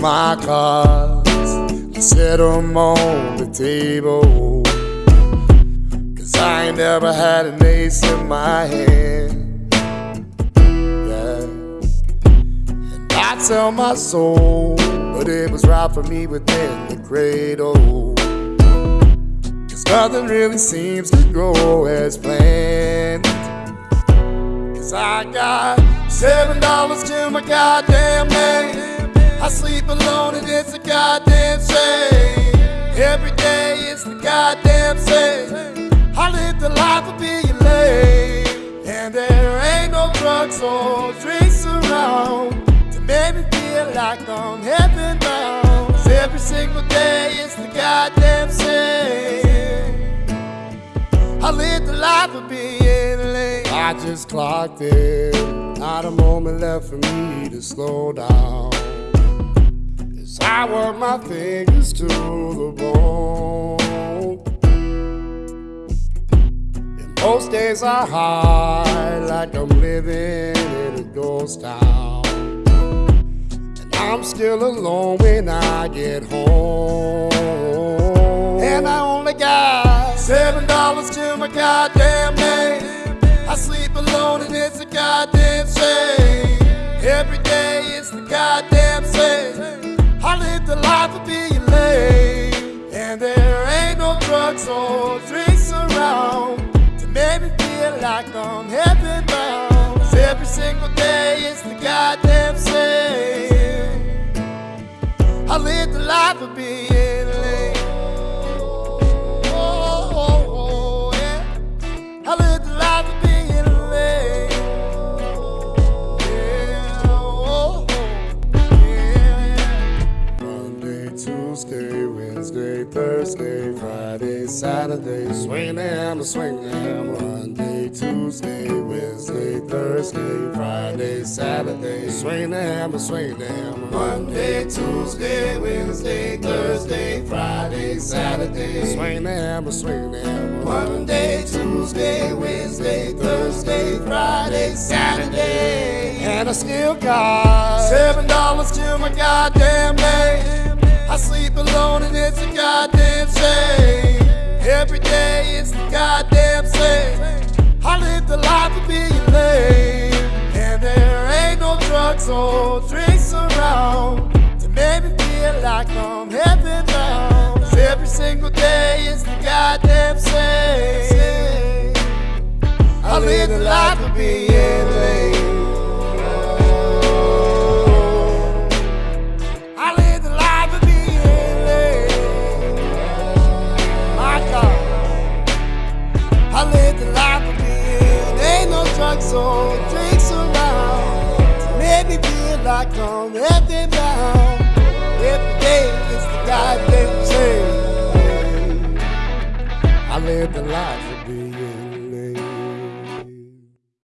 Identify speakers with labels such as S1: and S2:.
S1: my cards, I set them on the table. Cause I ain't never had an ace in my hand. Yeah. And I tell my soul, but it was right for me within the cradle. Cause nothing really seems to go as planned. Cause I got seven dollars to my goddamn name. Goddamn same. I live the life of being lame. And there ain't no drugs or drinks around to make me feel like I'm heaven bound. Cause every single day it's the goddamn same. I live the life of being lame. I just clocked in. Not a moment left for me to slow down. As I work my fingers to the bone. And most days are hard, like I'm living in a ghost town. And I'm still alone when I get home. And I only got seven dollars to my goddamn name. I sleep alone and it's a goddamn shame. Life of being lame. And there ain't no drugs or drinks around to make me feel like I'm heaven bound. 'Cause every single day it's the goddamn same. I live the life of being Friday, Saturday, swing them, swing them. Monday, Tuesday, Wednesday, Thursday, Friday, Saturday, swing them, swing them. Monday, Tuesday, Wednesday, Thursday, Friday, Saturday, swing them, swing them. Monday, Tuesday, Wednesday, Thursday, Friday, Saturday, and I still got seven dollars to my goddamn name. I sleep alone and it's a goddamn the life of being lame. And there ain't no drugs or drinks around to make me feel like I'm heaven bound. 'Cause every single day is the goddamn same. I live the life of being or drinks around to make me feel like I'm heaven bound. Every day is the goddamn same. I live the life